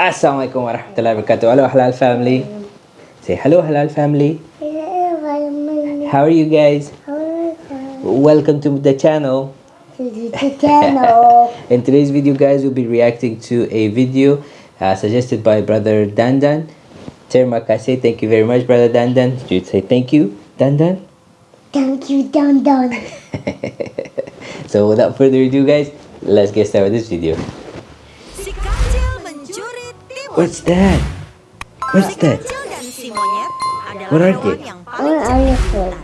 Assalamualaikum warahmatullahi wabarakatuh. Hello Halal family. Say hello Halal family. How are you guys? Welcome to the channel. channel. In today's video guys we'll be reacting to a video uh, suggested by brother Dandan. Terima kasih. Thank you very much brother Dandan. You'd say thank you Dandan. Thank you, Don. So without further ado guys, let's get started with this video. Si kancil mencuri timun. What's that? What's that? kancil dan si monyet adalah What are they? yang paling oh, elephant?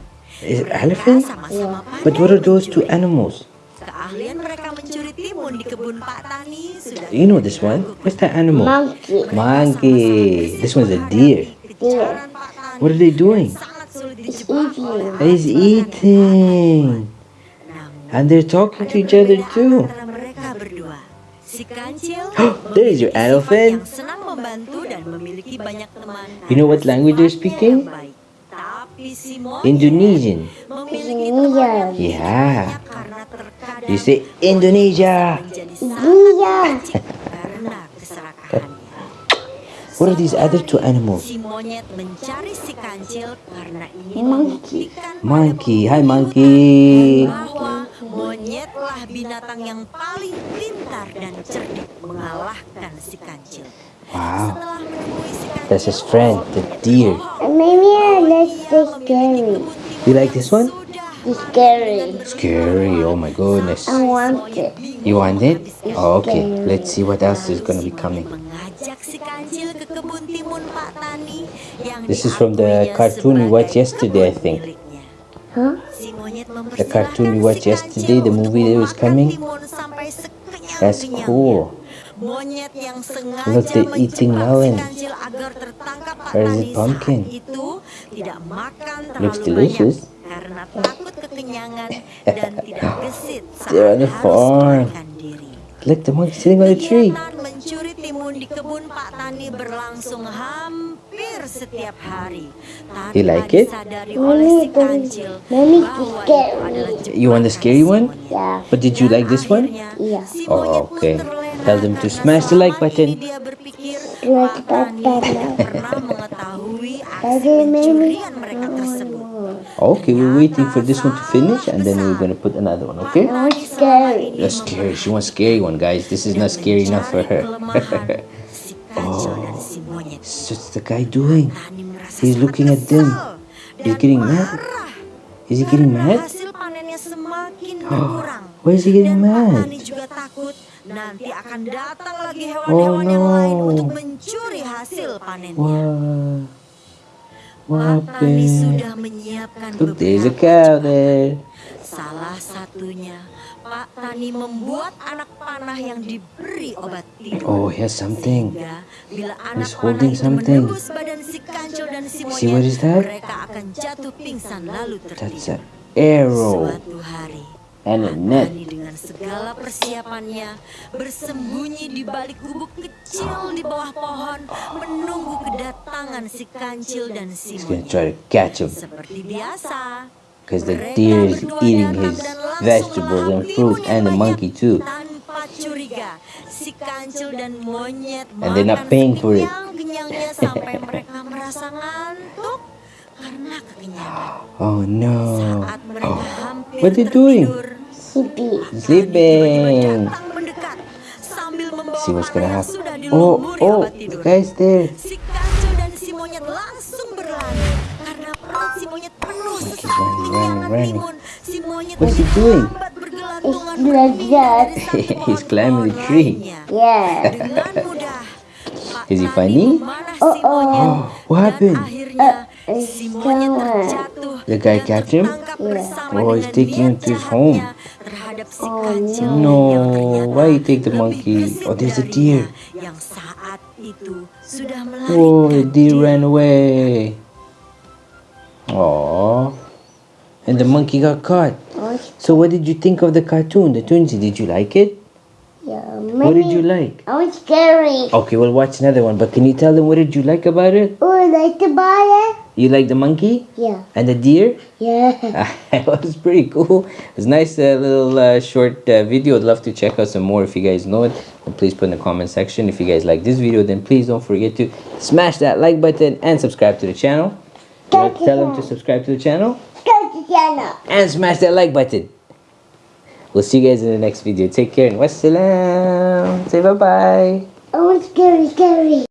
Is it Mereka elephant? sama-sama But what are those two animals? Keahlian mereka mencuri timun di kebun Pak Tani sudah You know this one? What's that animal? Monkey. Monkey. This one's a deer. kejaran Pak Tani What are they doing? sangat sulit dijebak eating. oleh He's eating. And they're talking to each other too. Si kancil There is your elephant. yang senang membantu dan memiliki banyak teman. You know what language they're sifatnya speaking? yang baik. Tapi si monyet Indonesian. yang Yeah. You say Indonesia. Iya. licik karena keserakahannya. What are these other two animals? Si monyet mencari si kancil karena ingin Monkey. Monkey. Hi, monkey. Monyetlah binatang yang paling pintar dan cerdik mengalahkan si kancil. Wow. That's his friend, the deer. Maybe let's say scary. You like this one? It's scary. Scary. Oh my goodness. I want it. You want it? Oh, okay. Let's see what else is gonna be coming. mengajak si kancil ke kebun timun Pak Tani yang This is from the cartoon we watched yesterday, I think. The cartoon we watched yesterday, the movie that was coming. That's cool. Look, they're eating melon. Where is Tani pumpkin? Looks delicious. They're on the farm. Look, the monkey sitting on the tree. Mencuri timun di kebun Pak Tani berlangsung hampir setiap hari. Tanpa You like it? disadari oleh si Mommy, kancil mommy, scary. You want the scary one? Yeah. But did you like this one? akhirnya, Iya. si Oh, okay. Tell them to smash the like button. ini dia berpikir Smash Pak Tani button. tidak pernah mengetahui aksi Tadi Mimi. pencurian mereka tersebut. Okay, we're waiting for this one to finish and then we're gonna put another one, okay? It's scary. That's scary. She wants scary one, guys. This is not scary enough for her. what's the guy doing? Tani merasa He's sangat looking at them. kesal He's dan getting mad. marah Is he getting karena mad? Hasil panennya semakin berkurang. Why is he getting dan Pak mad? Tani juga takut nanti akan datang lagi Oh, hewan-hewan yang lain no. untuk mencuri hasil panennya. What? What Pak Tani happened? sudah menyiapkan Look, there's a beberapa cow jebakan. there. Salah satunya, Pak Tani membuat anak panah yang diberi obat tidur. Oh, here's something. Sehingga bila anak He's panah holding itu something. menembus badan si kancil dan si See what monyet, is that? mereka akan jatuh pingsan lalu That's tertidur. an arrow Suatu hari, and a net. Tani dengan segala persiapannya bersembunyi di balik gubuk kecil di bawah pohon menunggu kedatangan si kancil dan si monyet. Seperti biasa, because the deer is eating his vegetables and fruit and the monkey too. And they're not paying for it. Oh no. Hampir What doing? tertidur, Sleepy. tiba-tiba Sleeping. sambil See what's gonna happen. Oh, oh, the guy's there. Karena perut si monyet penuh Monkey's sesak running, kekenyangan running, timun. Si monyet What's he doing? melambat bergelantungan It's like berpindah that. dari satu He's climbing the tree. Yeah. Dengan mudah, Is he funny? memanah Oh, si monyet oh. What happened? akhirnya Uh, si monyet terjatuh The guy dan catch him? Yeah. Oh, he's taking him niat to his home. Oh, kancil no. Why you take the monkey? Oh, there's a deer. yang saat itu sudah Oh, the deer ran away. Oh. And the monkey got caught. So what did you think of the cartoon, the Toonsy? Did you like it? yeah. What did you like? Oh, it's scary. Okay, we'll watch another one. But can you tell them what did you like about it? Oh, I like to buy it. You like the monkey Yeah. and the deer? Yeah. it was pretty cool. It It's nice uh, little uh, short uh, video. I'd love to check out some more if you guys know it. And please put in the comment section. If you guys like this video, then please don't forget to smash that like button and subscribe to the channel. Tell them to subscribe to the channel Go to Jenna. and smash that like button. We'll see you guys in the next video. Take care and wassalam. Say bye bye. Oh, want scary, scary.